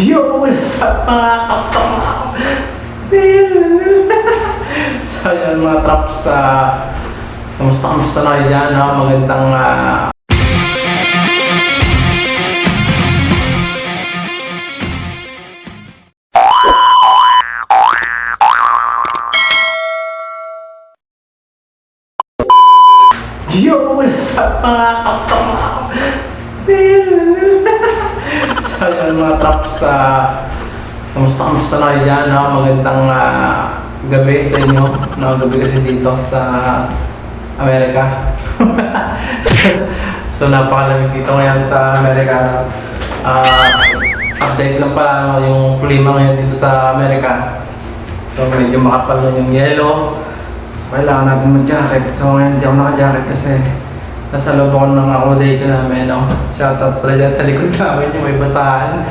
Yo, what's up mga kapam? so yun mga traps, uh, kamusta kamusta na dyan? No? Magandang ah, so yun mga traps, uh, kamusta kamusta na kayo dyan? No? Magandang ah, gabi sa inyo. No? Gabi kasi dito sa Amerika. so napakalamig dito ngayon sa Amerika. Ah, update lang pala no? yung klima ngayon dito sa Amerika. So medyo makapal na yung yellow. So kailangan natin mag-jacket. So ngayon hindi ako naka-jacket kasi nasa loob ako ng accommodation namin. No? Shoutout pala dyan sa likod namin yung may basahan.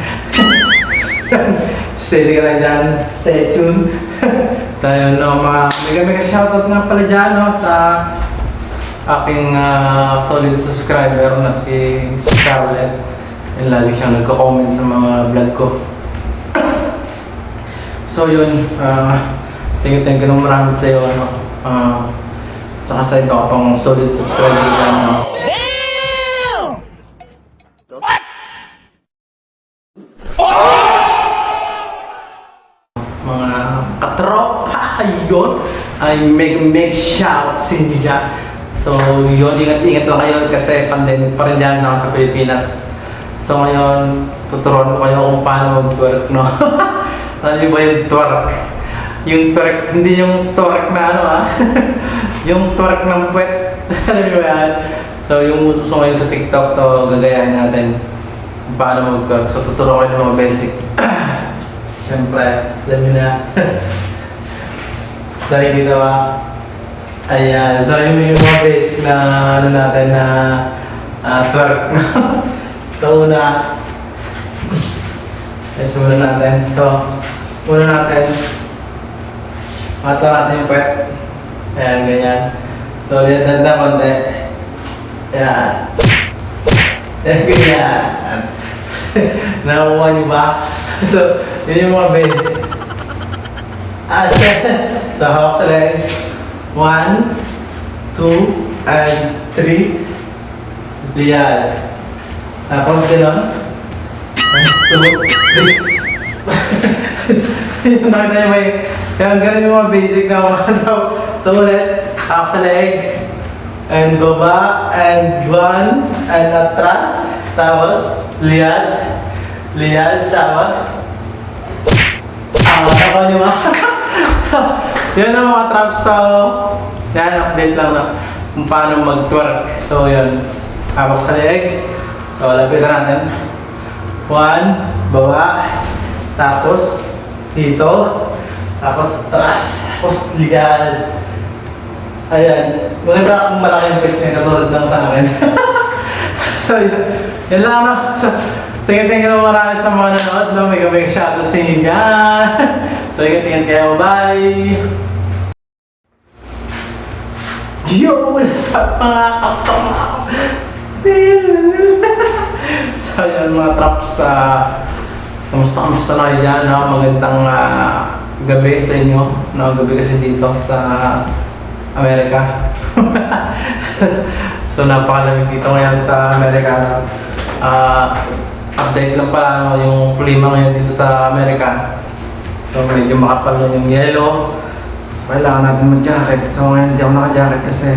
Steady ka lang dyan. Stay tuned. so yun, no, mga mega mega shoutout nga pala dyan no, sa aking ah, solid subscriber na si Scarlett. Yung lagi siyang nagko-comment sa mga vlog ko. So yun, uh, thank you, thank you ng marami sa iyo. Uh, sa ito pang solid subscriber dyan. No? Mga katropa, yun, ay make make shout sa inyo dyan. So yun, ingat-ingat lang kayo kasi pandemic pa rin dyan ako sa Pilipinas. So ngayon, tuturuan ko kayo kung paano mag-twerk, no? Alam niyo ba yung twerk? Yung twerk, hindi yung twerk na ano ah. yung twerk ng puwet. Alam niyo ba? So yung uso ngayon sa TikTok, so gagayahin natin paano mag-twerk. So tuturuan ko kayo ng mga basic. Siyempre, alam niyo na. Dahil dito ba? Ayan, so yung, yung mga basic na ano natin na ah, twerk. so una, Yes, muna natin. So, muna natin. Matla natin yung puwet. Ayan, ganyan. So, yan, danda konti. Ayan. Ayan, ganyan. Nakukuha niyo ba? so, yun yung mga bed. Ah, so, hawak sa leg. One, two, and three. Diyan. Tapos, gano'n. One, two, three. yung niyo may, yan, ganun yung mga basic na mga. So ulit, hawak sa leg, and baba, and one, and atras, tapos, liad, liad, tama. Tama, tama niyo ba? so, yun ang mga traps. So, yan, update lang na kung paano mag-twerk. So, yun, hawak sa leg. So, lapit na natin. One, baba, tapos dito, tapos atras, tapos legal. Ayan, maganda kung malaking picture katulad ng sa akin. so, yun, lang no. So, tingin-tingin naman marami sa mga nanood, no? May gamay shoutout sa inyo dyan. so, ingat-ingat kayo, bye! Yo, what's up mga kapam? so yun mga traps, uh, kamusta kamusta na kayo dyan, no? magandang ah, gabi sa inyo, no? gabi kasi dito sa Amerika. so napakalamig dito ngayon sa Amerika. Ah, update lang pala no? yung klima ngayon dito sa Amerika. So medyo makapal na yung yellow. So kailangan natin mag-jacket. So ngayon hindi ako naka-jacket kasi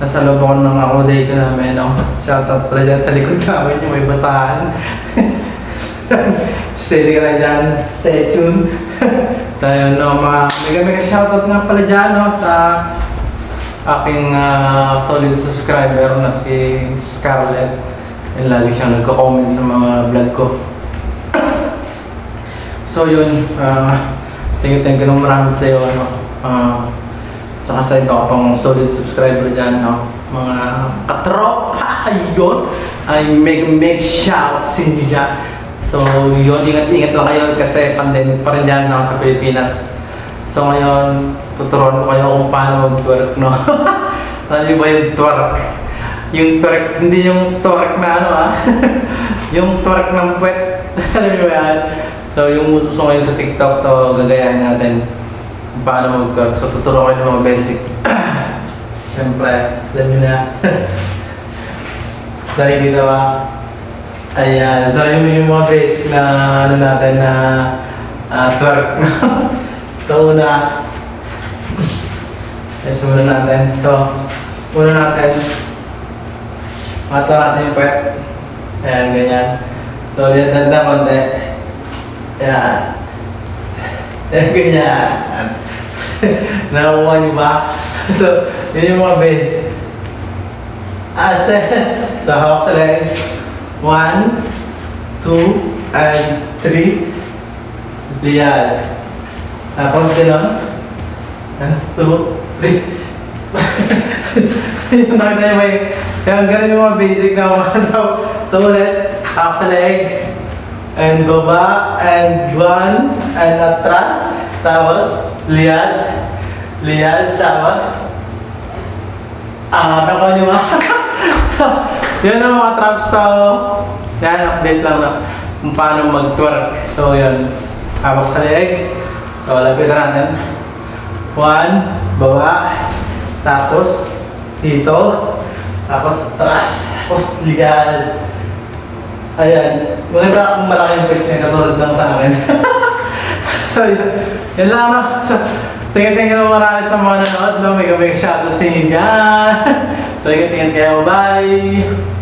nasa loob ako ng accommodation namin. No? Shoutout pala dyan sa likod namin yung may basahan. Steady ka lang dyan. Stay tuned. so yun, no, mga mega mega shoutout nga pala dyan no, sa aking ah, solid subscriber na si Scarlett. Yung lagi siyang nagko-comment sa mga vlog ko. so yun, ah, thank you, thank ng marami sa iyo. Ano, ah, Tsaka sa ito pang solid subscriber dyan, no? Mga katropa, yun, ay make make shout sa inyo dyan. So, yun, ingat-ingat lang kayo kasi pandemic pa rin dyan ako sa Pilipinas. So, ngayon, tuturuan ko kayo kung paano mag-twerk, no? Alam niyo ba yung twerk? Yung twerk, hindi yung twerk na ano, ah. yung twerk ng puwet. Alam niyo ba yan? So, yung uso ngayon sa TikTok, so gagayahin natin kung paano mag-twerk. So, tuturuan ko yung mga basic. Siyempre, alam nyo na. Nakikita ba? Ayan. So, yung, yung mga basic na ano natin na ah, twerk. so, una, Yes, muna natin. So, muna natin. Mata natin yung pet. Ayan, ganyan. So, yan, danda konti. Ayan. Ayan, ganyan. Nakakuha niyo ba? so, yun yung mga bed. Ah, so, hawak sa legs. One, two, and three. Liyan. Tapos, gano'n. One, two, three. yung nakita may, yung ganun yung mga basic na mga tao. So ulit, hawak sa leg, and baba, and one, and atras. Tapos, liad. Liad, tama. Ah, nakuha niyo ba? so, yun ang mga traps. So, yan, update lang na kung paano mag-twerk. So, yun. Hawak sa leg. So, lapit natin. One, baba. Tapos, dito. Tapos, atras. Tapos, ligal. Ayan. Maganda akong malaking picture katulad ng sa akin. so, yun. Yan lang, no? So, tingin-tingin mo marami sa mga nanood, no? Gabing shoutout sa inyo dyan. so, ingat-ingat kayo. Bye!